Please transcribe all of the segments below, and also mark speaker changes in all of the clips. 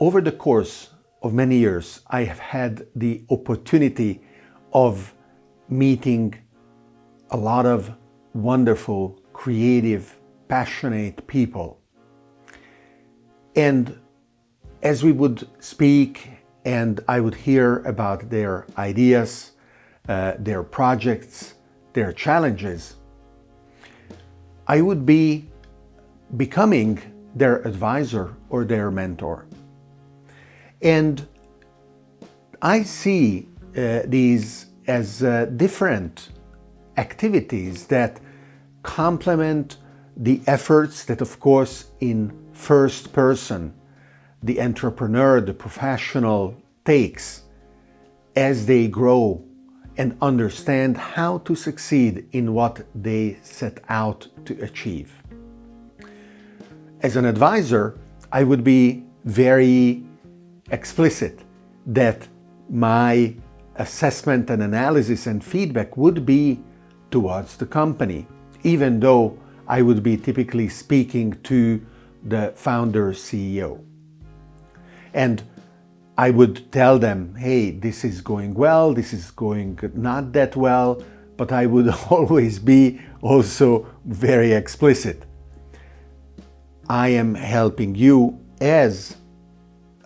Speaker 1: Over the course of many years, I have had the opportunity of meeting a lot of wonderful, creative, passionate people. And as we would speak and I would hear about their ideas, uh, their projects, their challenges, I would be becoming their advisor or their mentor. And I see uh, these as uh, different activities that complement the efforts that, of course, in first person, the entrepreneur, the professional takes as they grow and understand how to succeed in what they set out to achieve. As an advisor, I would be very explicit that my assessment and analysis and feedback would be towards the company, even though I would be typically speaking to the founder CEO. And I would tell them, hey, this is going well, this is going not that well, but I would always be also very explicit. I am helping you as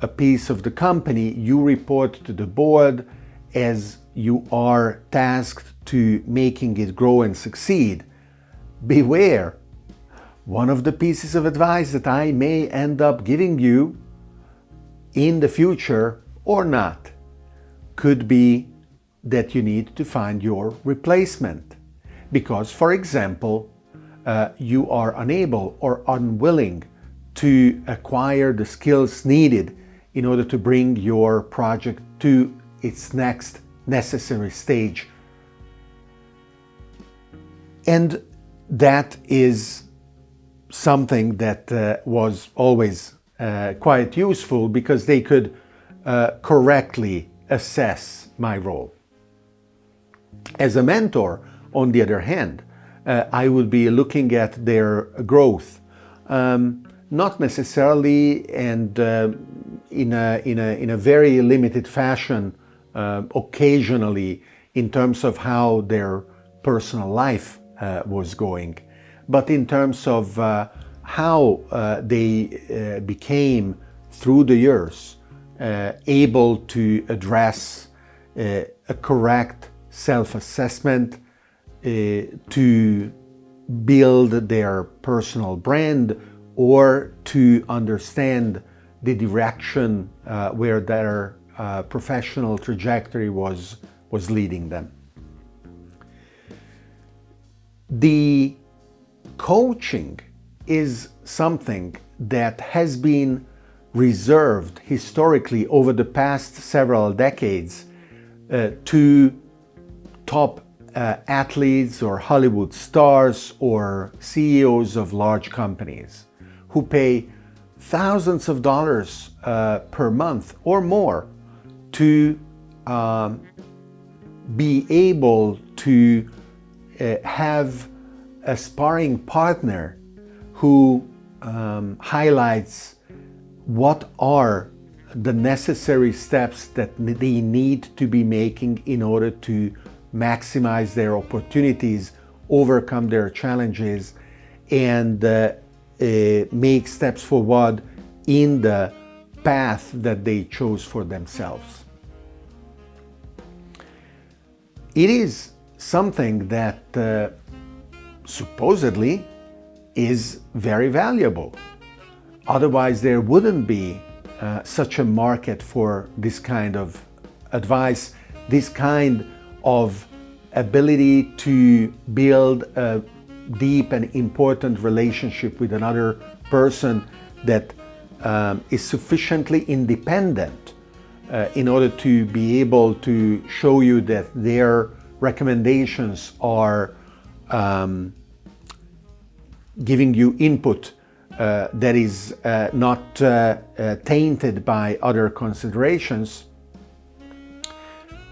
Speaker 1: a piece of the company, you report to the board as you are tasked to making it grow and succeed. Beware, one of the pieces of advice that I may end up giving you in the future or not could be that you need to find your replacement. Because, for example, uh, you are unable or unwilling to acquire the skills needed in order to bring your project to its next necessary stage. And that is something that uh, was always uh, quite useful because they could uh, correctly assess my role. As a mentor, on the other hand, uh, I would be looking at their growth, um, not necessarily and uh, in, a, in, a, in a very limited fashion, uh, occasionally in terms of how their personal life uh, was going, but in terms of how uh, they uh, became, through the years, uh, able to address a correct self-assessment, to build their personal brand, or to understand the direction uh, where their uh, professional trajectory was, was leading them. The coaching is something that has been reserved historically over the past several decades uh, to top uh, athletes or Hollywood stars or CEOs of large companies who pay thousands of dollars uh, per month or more to um, be able to uh, have a sparring partner who um, highlights what are the necessary steps that they need to be making in order to maximize their opportunities, overcome their challenges, and uh, uh, make steps forward in the path that they chose for themselves. It is something that uh, supposedly is very valuable. Otherwise, there wouldn't be uh, such a market for this kind of advice, this kind of ability to build a deep and important relationship with another person that um, is sufficiently independent uh, in order to be able to show you that their recommendations are um, giving you input uh, that is uh, not uh, uh tainted by other considerations,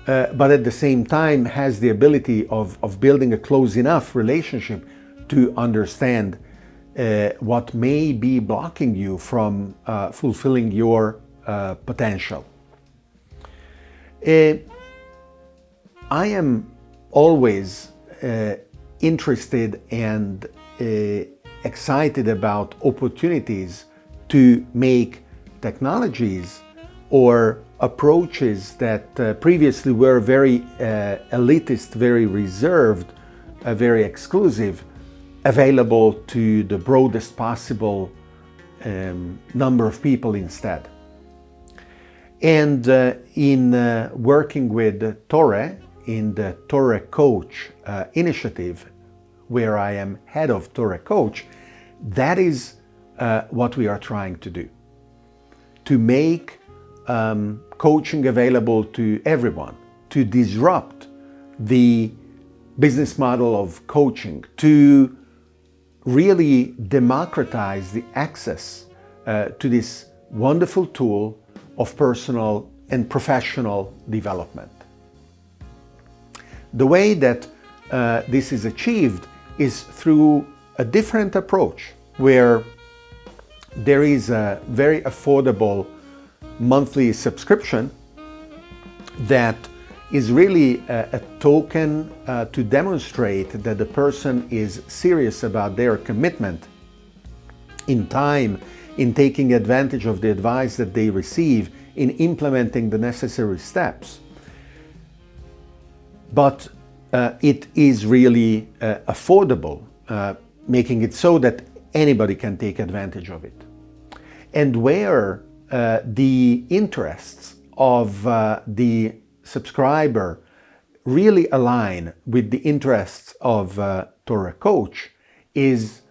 Speaker 1: but at the same time has the ability of, of building a close enough relationship to understand uh, what may be blocking you from fulfilling your uh, potential. Uh, I am always uh, interested and uh, excited about opportunities to make technologies or approaches that uh, previously were very uh, elitist, very reserved, uh, very exclusive, available to the broadest possible um, number of people instead. And uh, in uh, working with Torre, in the Torre Coach uh, initiative, where I am head of Torre Coach, that is uh, what we are trying to do. To make um, coaching available to everyone, to disrupt the business model of coaching, to really democratize the access uh, to this wonderful tool of personal and professional development. The way that uh, this is achieved is through a different approach where there is a very affordable monthly subscription that is really a, a token uh, to demonstrate that the person is serious about their commitment in time, in taking advantage of the advice that they receive, in implementing the necessary steps. But uh, it is really uh, affordable, uh, making it so that anybody can take advantage of it. And where uh, the interests of uh, the subscriber really align with the interests of uh, Torre Coach is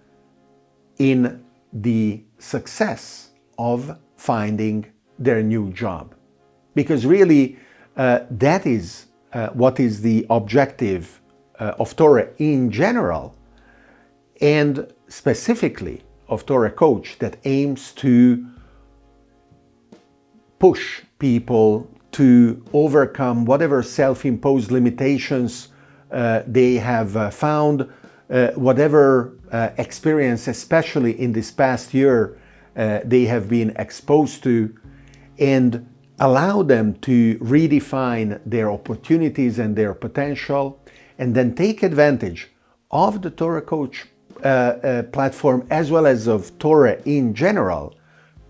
Speaker 1: in the success of finding their new job. Because really, uh, that is uh, what is the objective uh, of Torre in general, and specifically of Torre Coach that aims to push people to overcome whatever self-imposed limitations uh, they have uh, found, uh, whatever uh, experience, especially in this past year, uh, they have been exposed to, and allow them to redefine their opportunities and their potential, and then take advantage of the Torre Coach uh, platform as well as of Torre in general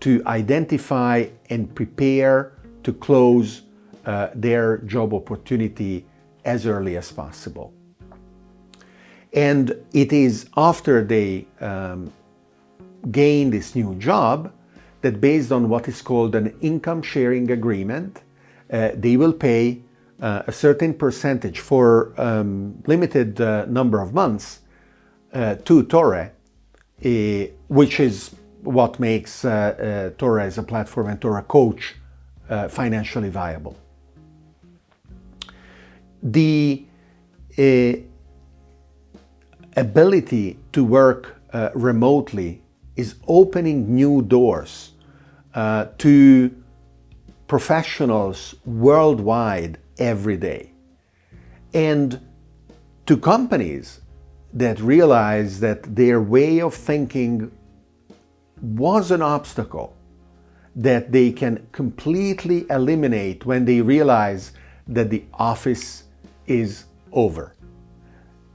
Speaker 1: to identify and prepare to close uh, their job opportunity as early as possible. And it is after they um, gain this new job that based on what is called an income sharing agreement, uh, they will pay uh, a certain percentage for um, limited uh, number of months uh, to Torre, eh, which is what makes uh, Torre as a platform and Torre Coach financially viable. The uh, ability to work uh, remotely is opening new doors uh, to professionals worldwide every day. And to companies that realize that their way of thinking was an obstacle that they can completely eliminate when they realize that the office is over.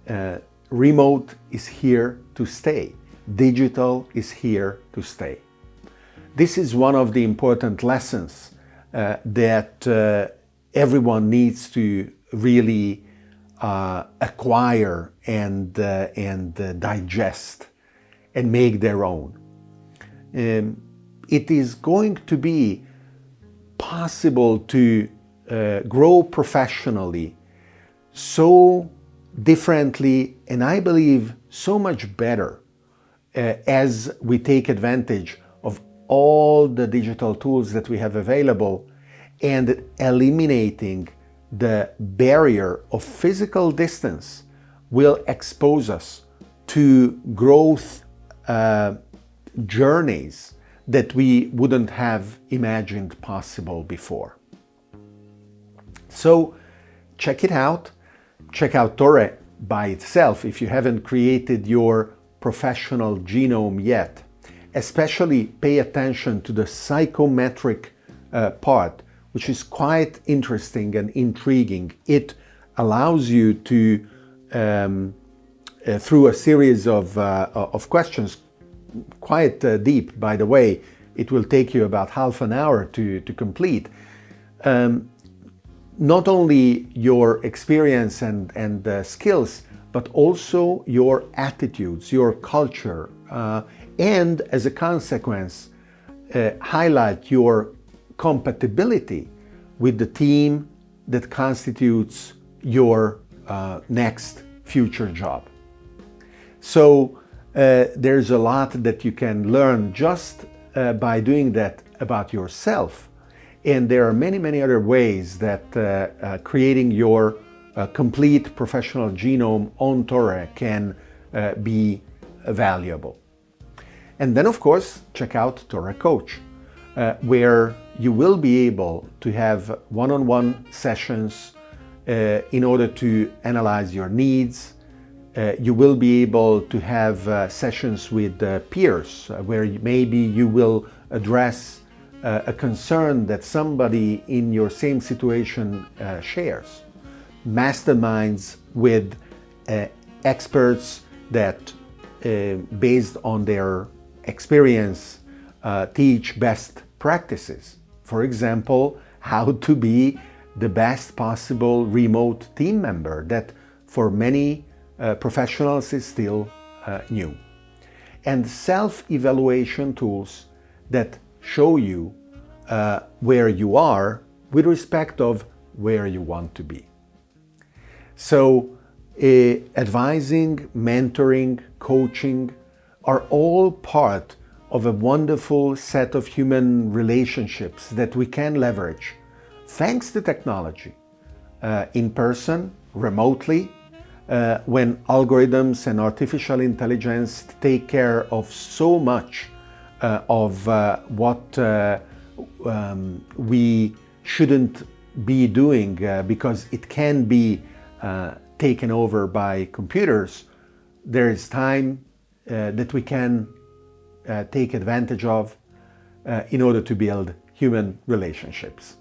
Speaker 1: Uh, remote is here to stay. Digital is here to stay. This is one of the important lessons uh, that uh, everyone needs to really uh, acquire and, uh, and uh, digest and make their own. Um, it is going to be possible to grow professionally so differently and I believe so much better uh, as we take advantage of all the digital tools that we have available and eliminating the barrier of physical distance will expose us to growth uh, journeys that we wouldn't have imagined possible before. So check it out check out Torre by itself if you haven't created your professional genome yet. Especially pay attention to the psychometric uh, part, which is quite interesting and intriguing. It allows you to, um, uh, through a series of, uh, of questions, quite uh, deep, by the way, it will take you about half an hour to, to complete. Um, not only your experience and, and uh, skills, but also your attitudes, your culture, uh, and as a consequence, uh, highlight your compatibility with the team that constitutes your uh, next future job. So uh, there's a lot that you can learn just uh, by doing that about yourself. And there are many, many other ways that uh, uh, creating your uh, complete professional genome on Torre can be valuable. And then, of course, check out Torre Coach, where you will be able to have one-on-one -on -one sessions in order to analyze your needs. Uh, you will be able to have uh, sessions with uh, peers uh, where maybe you will address a concern that somebody in your same situation shares. Masterminds with experts that based on their experience uh, teach best practices. For example, how to be the best possible remote team member that for many uh, professionals is still uh, new. And self-evaluation tools that show you uh, where you are with respect of where you want to be. So advising, mentoring, coaching, are all part of a wonderful set of human relationships that we can leverage thanks to technology, uh, in person, remotely, uh, when algorithms and artificial intelligence take care of so much uh, of uh, what uh, um, we shouldn't be doing uh, because it can be taken over by computers, there is time uh, that we can uh, take advantage of uh, in order to build human relationships.